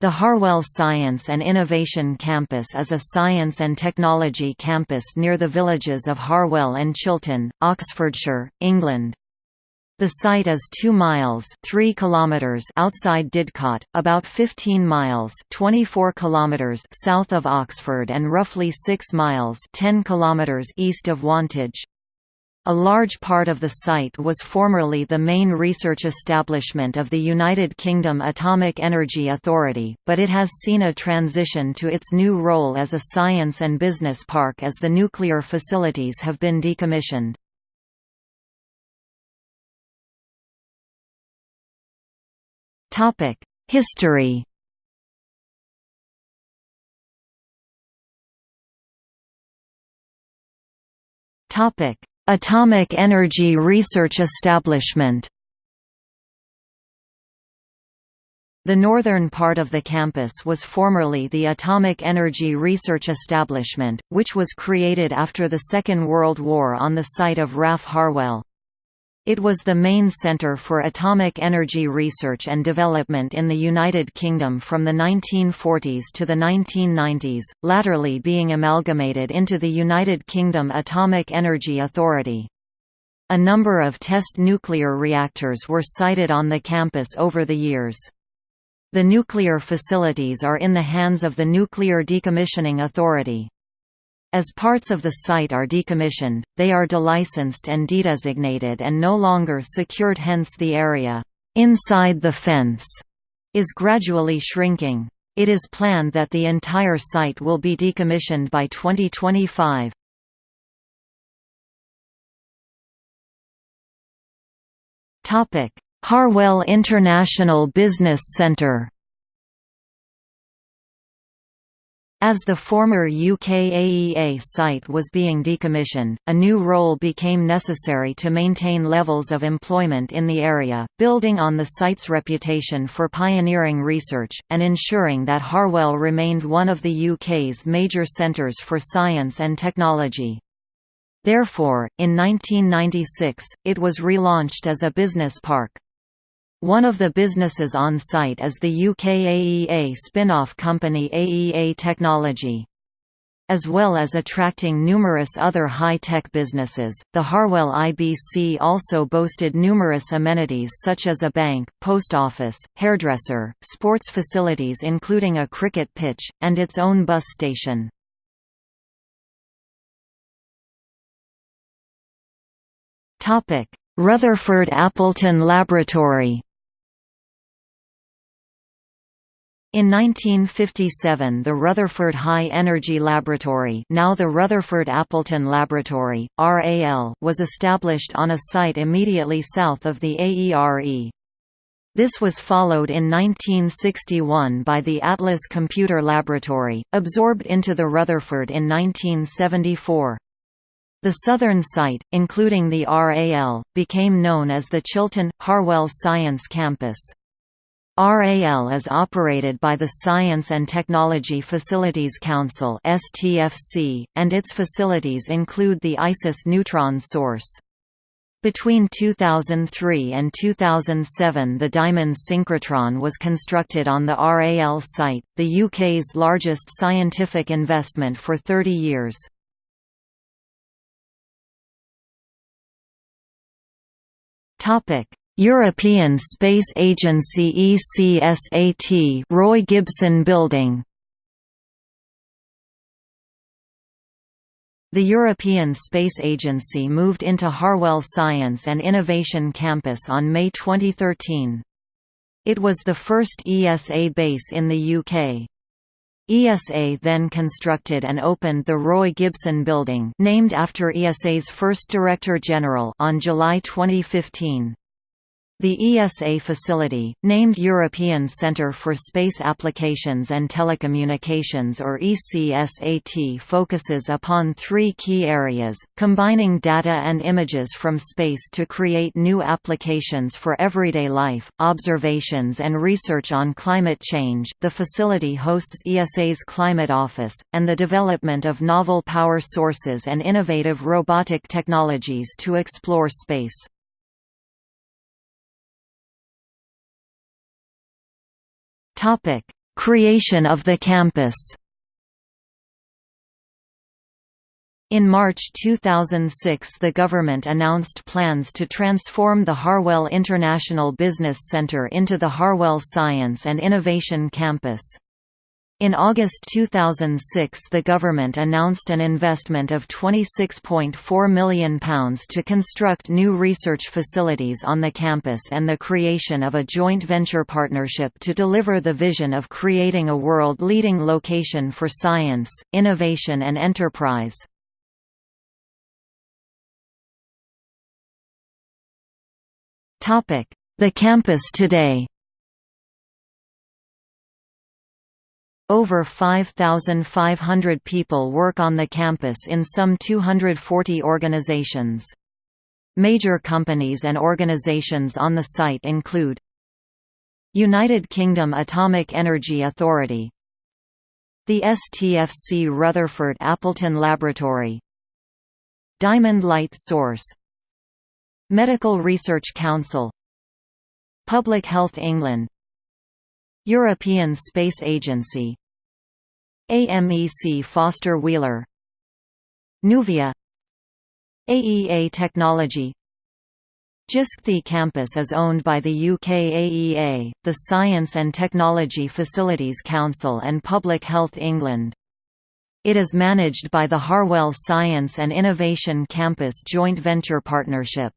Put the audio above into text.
The Harwell Science and Innovation Campus is a science and technology campus near the villages of Harwell and Chilton, Oxfordshire, England. The site is 2 miles 3 kilometers outside Didcot, about 15 miles 24 kilometers south of Oxford and roughly 6 miles 10 kilometers east of Wantage. A large part of the site was formerly the main research establishment of the United Kingdom Atomic Energy Authority, but it has seen a transition to its new role as a science and business park as the nuclear facilities have been decommissioned. History Topic Atomic Energy Research Establishment The northern part of the campus was formerly the Atomic Energy Research Establishment, which was created after the Second World War on the site of RAF Harwell. It was the main centre for atomic energy research and development in the United Kingdom from the 1940s to the 1990s, latterly being amalgamated into the United Kingdom Atomic Energy Authority. A number of test nuclear reactors were sited on the campus over the years. The nuclear facilities are in the hands of the Nuclear Decommissioning Authority. As parts of the site are decommissioned, they are delicensed and dedesignated and no longer secured hence the area inside the fence is gradually shrinking. It is planned that the entire site will be decommissioned by 2025. Harwell International Business Centre As the former UKAEA site was being decommissioned, a new role became necessary to maintain levels of employment in the area, building on the site's reputation for pioneering research, and ensuring that Harwell remained one of the UK's major centres for science and technology. Therefore, in 1996, it was relaunched as a business park. One of the businesses on site is the UK AEA spin-off company AEA Technology. As well as attracting numerous other high-tech businesses, the Harwell IBC also boasted numerous amenities such as a bank, post office, hairdresser, sports facilities including a cricket pitch, and its own bus station. Rutherford Appleton Laboratory In 1957 the Rutherford High Energy Laboratory now the Rutherford Appleton Laboratory, RAL was established on a site immediately south of the AERE. This was followed in 1961 by the Atlas Computer Laboratory, absorbed into the Rutherford in 1974. The southern site, including the RAL, became known as the Chilton, Harwell Science Campus. RAL is operated by the Science and Technology Facilities Council and its facilities include the ISIS neutron source. Between 2003 and 2007 the Diamond synchrotron was constructed on the RAL site, the UK's largest scientific investment for 30 years. European Space Agency ECSAT Roy Gibson Building The European Space Agency moved into Harwell Science and Innovation Campus on May 2013. It was the first ESA base in the UK. ESA then constructed and opened the Roy Gibson Building named after ESA's first Director General on July 2015. The ESA facility, named European Centre for Space Applications and Telecommunications or ECSAT focuses upon three key areas, combining data and images from space to create new applications for everyday life, observations and research on climate change. The facility hosts ESA's Climate Office, and the development of novel power sources and innovative robotic technologies to explore space. Topic: Creation of the campus In March 2006 the government announced plans to transform the Harwell International Business Centre into the Harwell Science and Innovation Campus. In August 2006 the government announced an investment of £26.4 million to construct new research facilities on the campus and the creation of a joint venture partnership to deliver the vision of creating a world-leading location for science, innovation and enterprise. The campus today Over 5,500 people work on the campus in some 240 organizations. Major companies and organizations on the site include United Kingdom Atomic Energy Authority The STFC Rutherford Appleton Laboratory Diamond Light Source Medical Research Council Public Health England European Space Agency AMEC Foster Wheeler Nuvia AEA Technology JISC the campus is owned by the UK AEA, the Science and Technology Facilities Council and Public Health England. It is managed by the Harwell Science and Innovation Campus Joint Venture Partnership.